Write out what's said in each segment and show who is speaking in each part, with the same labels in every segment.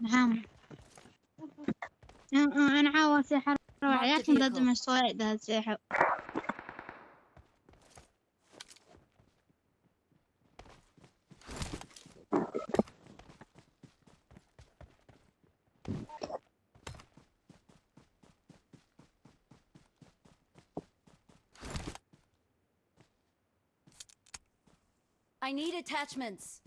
Speaker 1: نعم. أنا عاوز سحر
Speaker 2: روح
Speaker 1: لكن لازم الصويد هالسحر
Speaker 2: I need attachments.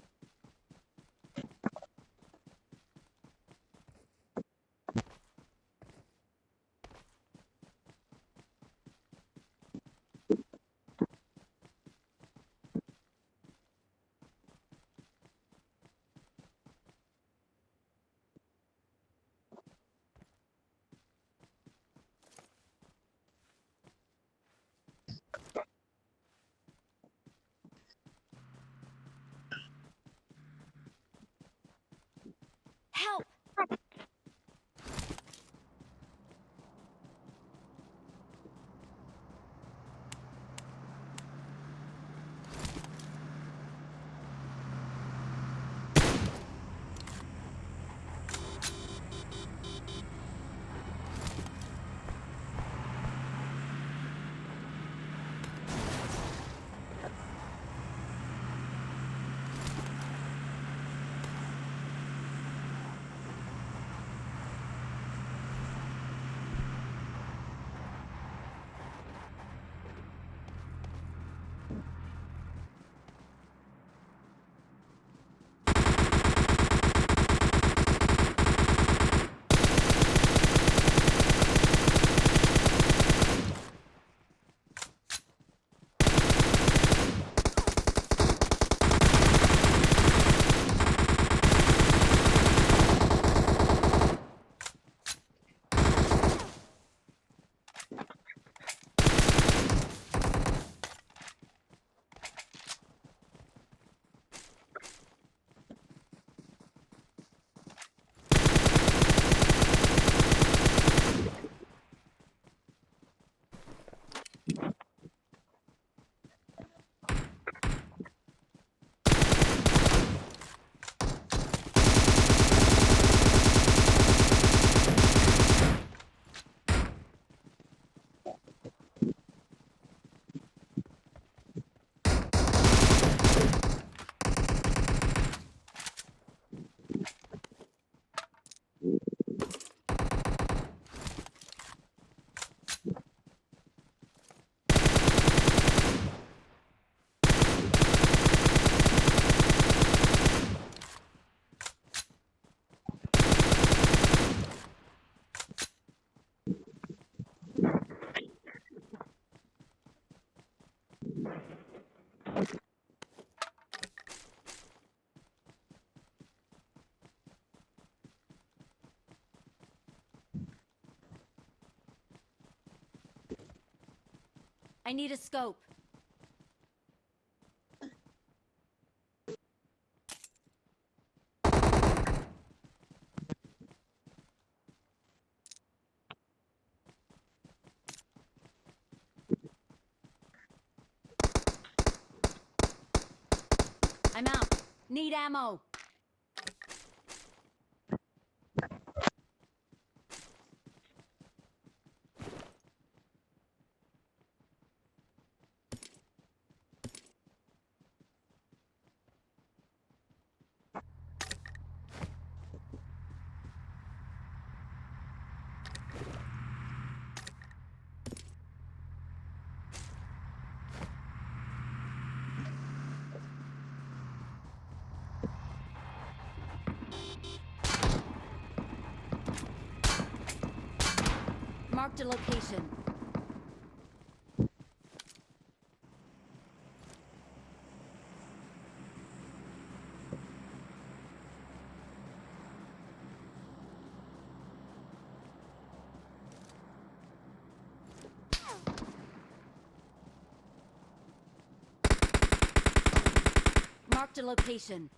Speaker 2: I need a scope. I'm out. Need ammo. Marked a location. Marked a location.